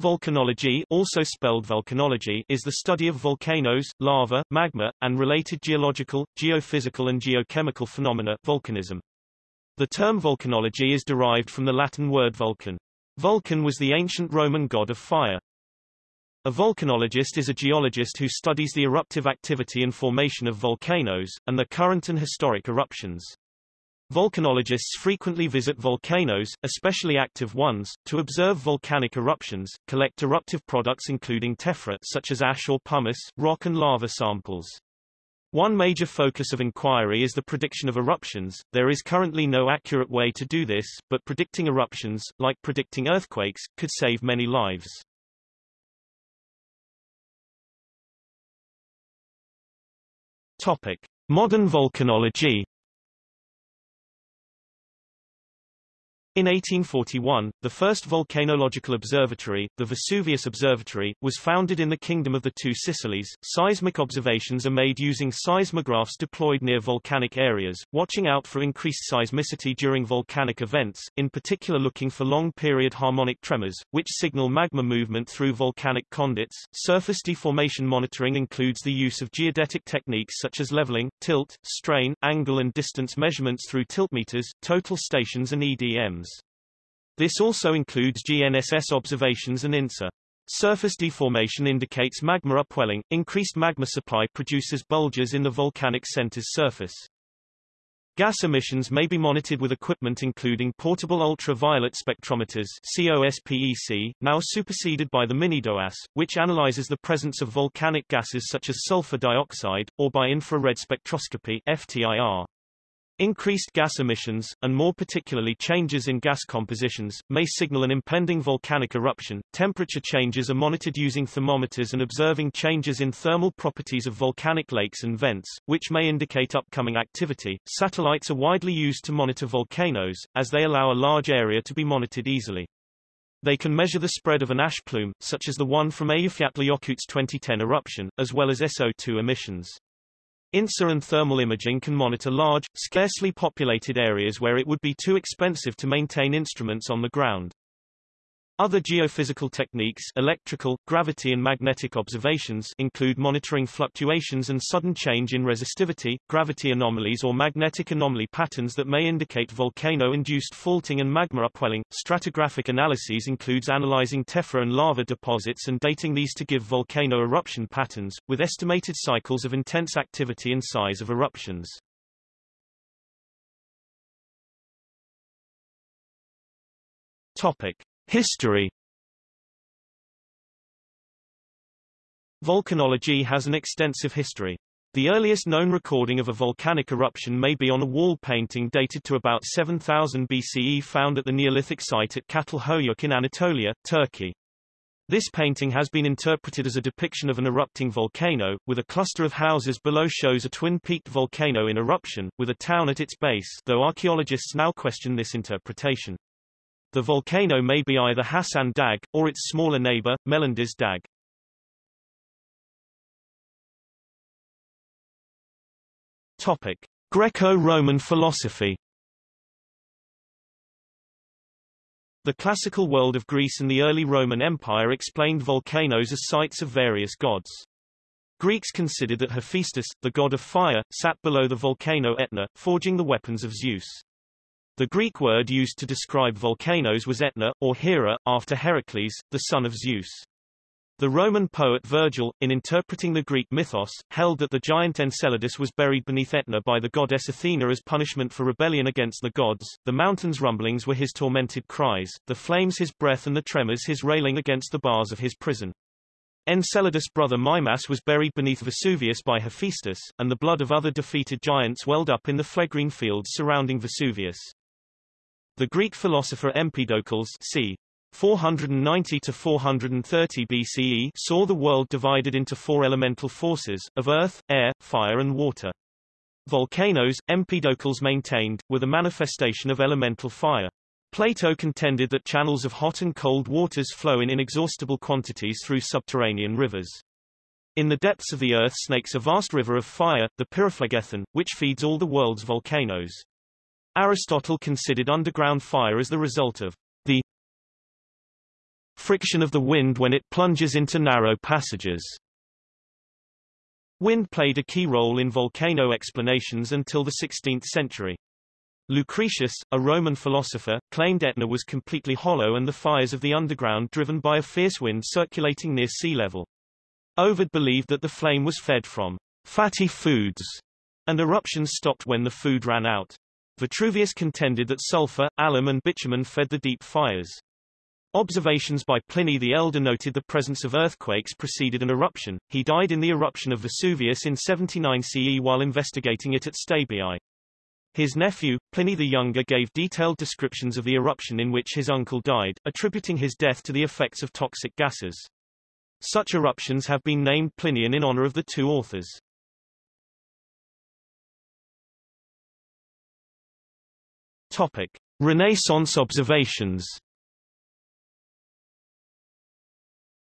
Volcanology also spelled volcanology is the study of volcanoes, lava, magma, and related geological, geophysical and geochemical phenomena volcanism. The term vulcanology is derived from the Latin word vulcan. Vulcan was the ancient Roman god of fire. A volcanologist is a geologist who studies the eruptive activity and formation of volcanoes, and the current and historic eruptions. Volcanologists frequently visit volcanoes, especially active ones, to observe volcanic eruptions, collect eruptive products including tephra such as ash or pumice, rock and lava samples. One major focus of inquiry is the prediction of eruptions. There is currently no accurate way to do this, but predicting eruptions, like predicting earthquakes, could save many lives. Topic: Modern volcanology In 1841, the first volcanological observatory, the Vesuvius Observatory, was founded in the Kingdom of the Two Sicilies. Seismic observations are made using seismographs deployed near volcanic areas, watching out for increased seismicity during volcanic events, in particular looking for long-period harmonic tremors, which signal magma movement through volcanic conduits. Surface deformation monitoring includes the use of geodetic techniques such as leveling, tilt, strain, angle and distance measurements through tiltmeters, total stations and EDMs. This also includes GNSS observations and InSAR. Surface deformation indicates magma upwelling. Increased magma supply produces bulges in the volcanic center's surface. Gas emissions may be monitored with equipment including portable ultraviolet spectrometers COSPEC, now superseded by the MINIDOAS, which analyzes the presence of volcanic gases such as sulfur dioxide, or by infrared spectroscopy FTIR. Increased gas emissions, and more particularly changes in gas compositions, may signal an impending volcanic eruption. Temperature changes are monitored using thermometers and observing changes in thermal properties of volcanic lakes and vents, which may indicate upcoming activity. Satellites are widely used to monitor volcanoes, as they allow a large area to be monitored easily. They can measure the spread of an ash plume, such as the one from Eyjafjallajökull's 2010 eruption, as well as SO2 emissions. InSAR and thermal imaging can monitor large, scarcely populated areas where it would be too expensive to maintain instruments on the ground. Other geophysical techniques electrical, gravity and magnetic observations include monitoring fluctuations and sudden change in resistivity, gravity anomalies or magnetic anomaly patterns that may indicate volcano-induced faulting and magma upwelling. Stratigraphic analyses includes analyzing tephra and lava deposits and dating these to give volcano eruption patterns, with estimated cycles of intense activity and size of eruptions. Topic. History Volcanology has an extensive history. The earliest known recording of a volcanic eruption may be on a wall painting dated to about 7000 BCE found at the Neolithic site at Çatalhöyük in Anatolia, Turkey. This painting has been interpreted as a depiction of an erupting volcano, with a cluster of houses below shows a twin-peaked volcano in eruption, with a town at its base though archaeologists now question this interpretation. The volcano may be either Hassan Dag, or its smaller neighbor, Melendiz Dag. Topic. Greco-Roman philosophy The classical world of Greece and the early Roman Empire explained volcanoes as sites of various gods. Greeks considered that Hephaestus, the god of fire, sat below the volcano Etna, forging the weapons of Zeus. The Greek word used to describe volcanoes was Etna, or Hera, after Heracles, the son of Zeus. The Roman poet Virgil, in interpreting the Greek mythos, held that the giant Enceladus was buried beneath Etna by the goddess Athena as punishment for rebellion against the gods, the mountain's rumblings were his tormented cries, the flames his breath and the tremors his railing against the bars of his prison. Enceladus' brother Mimas was buried beneath Vesuvius by Hephaestus, and the blood of other defeated giants welled up in the Phlegraean fields surrounding Vesuvius. The Greek philosopher Empedocles c. 490 to 430 BCE saw the world divided into four elemental forces, of earth, air, fire and water. Volcanoes, Empedocles maintained, were the manifestation of elemental fire. Plato contended that channels of hot and cold waters flow in inexhaustible quantities through subterranean rivers. In the depths of the earth snakes a vast river of fire, the Pyriphlegethon, which feeds all the world's volcanoes. Aristotle considered underground fire as the result of the friction of the wind when it plunges into narrow passages. Wind played a key role in volcano explanations until the 16th century. Lucretius, a Roman philosopher, claimed Etna was completely hollow and the fires of the underground driven by a fierce wind circulating near sea level. Ovid believed that the flame was fed from fatty foods, and eruptions stopped when the food ran out. Vitruvius contended that sulfur, alum and bitumen fed the deep fires. Observations by Pliny the Elder noted the presence of earthquakes preceded an eruption. He died in the eruption of Vesuvius in 79 CE while investigating it at Stabiae. His nephew, Pliny the Younger gave detailed descriptions of the eruption in which his uncle died, attributing his death to the effects of toxic gases. Such eruptions have been named Plinian in honor of the two authors. Topic. Renaissance observations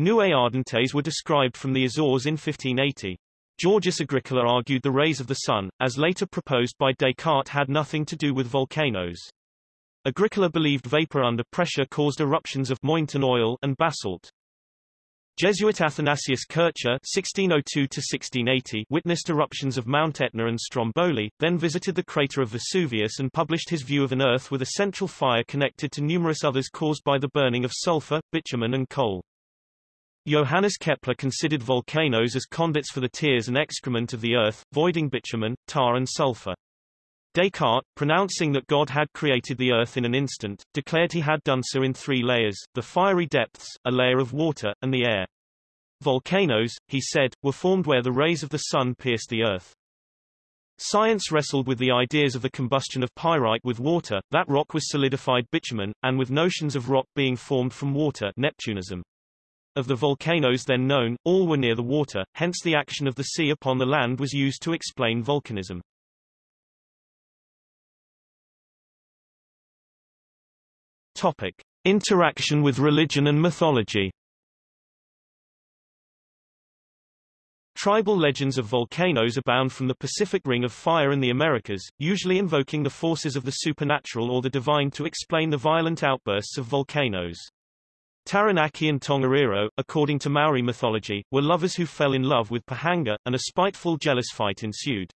Nuées ardentes were described from the Azores in 1580. Georgius Agricola argued the rays of the sun, as later proposed by Descartes had nothing to do with volcanoes. Agricola believed vapor under pressure caused eruptions of mountain oil and basalt. Jesuit Athanasius Kircher (1602–1680) witnessed eruptions of Mount Etna and Stromboli, then visited the crater of Vesuvius and published his view of an Earth with a central fire connected to numerous others caused by the burning of sulfur, bitumen and coal. Johannes Kepler considered volcanoes as conduits for the tears and excrement of the earth, voiding bitumen, tar and sulfur. Descartes, pronouncing that God had created the earth in an instant, declared he had done so in three layers, the fiery depths, a layer of water, and the air. Volcanoes, he said, were formed where the rays of the sun pierced the earth. Science wrestled with the ideas of the combustion of pyrite with water, that rock was solidified bitumen, and with notions of rock being formed from water Neptunism. Of the volcanoes then known, all were near the water, hence the action of the sea upon the land was used to explain volcanism. Topic. Interaction with religion and mythology Tribal legends of volcanoes abound from the Pacific Ring of Fire and the Americas, usually invoking the forces of the supernatural or the divine to explain the violent outbursts of volcanoes. Taranaki and Tongariro, according to Maori mythology, were lovers who fell in love with Pihanga, and a spiteful jealous fight ensued.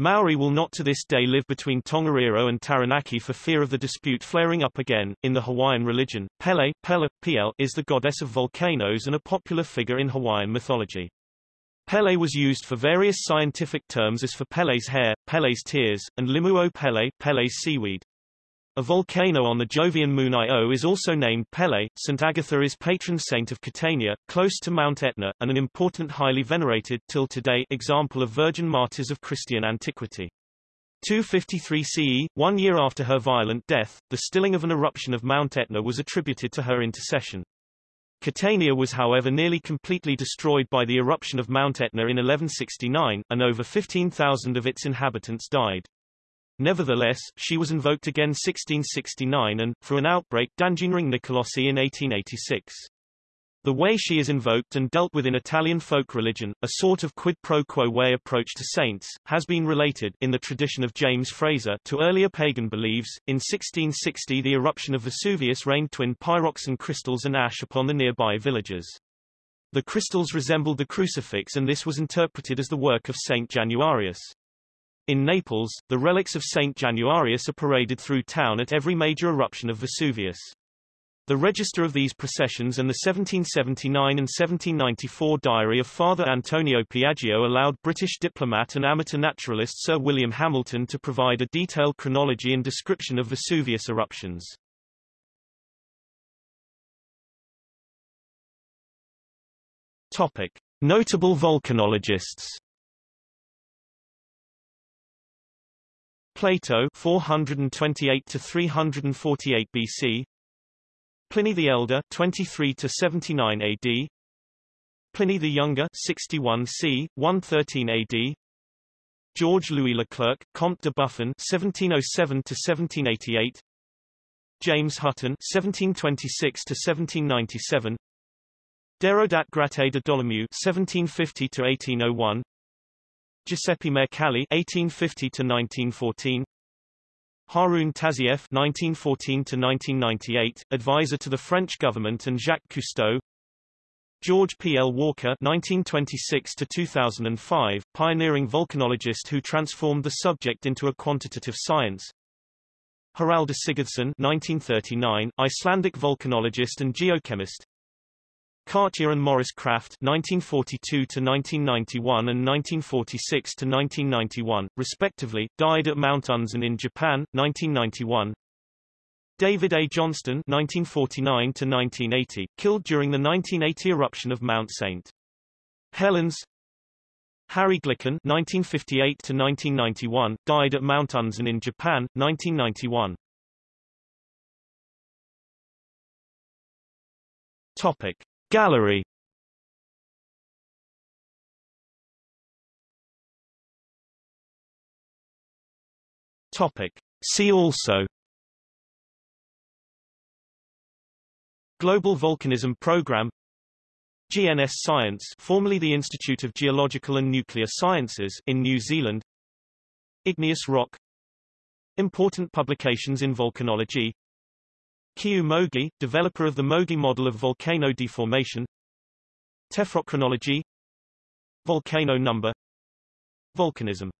Maori will not to this day live between Tongariro and Taranaki for fear of the dispute flaring up again. In the Hawaiian religion, Pele, Pele, Piel, is the goddess of volcanoes and a popular figure in Hawaiian mythology. Pele was used for various scientific terms as for Pele's hair, Pele's tears, and Limu o Pele, Pele's seaweed. A volcano on the Jovian moon Io is also named Pele. St. Agatha is patron saint of Catania, close to Mount Etna, and an important highly venerated till today example of virgin martyrs of Christian antiquity. 253 CE, one year after her violent death, the stilling of an eruption of Mount Etna was attributed to her intercession. Catania was however nearly completely destroyed by the eruption of Mount Etna in 1169, and over 15,000 of its inhabitants died. Nevertheless, she was invoked again 1669 and, for an outbreak Dangineering Nicolosi in 1886. The way she is invoked and dealt with in Italian folk religion, a sort of quid pro quo way approach to saints, has been related in the tradition of James Frazer to earlier pagan beliefs. In 1660 the eruption of Vesuvius rained twin pyroxene crystals and ash upon the nearby villages. The crystals resembled the crucifix and this was interpreted as the work of Saint Januarius. In Naples, the relics of Saint Januarius are paraded through town at every major eruption of Vesuvius. The register of these processions and the 1779 and 1794 diary of Father Antonio Piaggio allowed British diplomat and amateur naturalist Sir William Hamilton to provide a detailed chronology and description of Vesuvius eruptions. Topic. Notable volcanologists Plato 428 to 348 BC Pliny the Elder 23 to 79 AD Pliny the Younger 61 c 113 AD George Louis Leclerc Comte de Buffon 1707 to 1788 James Hutton 1726 to 1797 Déodat Gratet de Dolomieu 1750 to 1801 Giuseppe Mercalli (1850 to 1914), Haroun Tazieff (1914–1998), advisor to the French government, and Jacques Cousteau. George P. L. Walker (1926–2005), pioneering volcanologist who transformed the subject into a quantitative science. Haraldur Sigurdsson (1939), Icelandic volcanologist and geochemist. Katia and Maurice Krafft 1942–1991 and 1946 to 1991, respectively, died at Mount Unzen in Japan, 1991. David A. Johnston 1949 to 1980, killed during the 1980 eruption of Mount St. Helens. Harry Glicken 1958 to 1991, died at Mount Unzen in Japan, 1991. Topic. Gallery. Topic. See also. Global Volcanism Program. GNS Science formerly the Institute of Geological and Nuclear Sciences in New Zealand. Igneous rock. Important publications in volcanology Kiyoo Mogi, developer of the Mogi model of volcano deformation. Tephrochronology Volcano number. Volcanism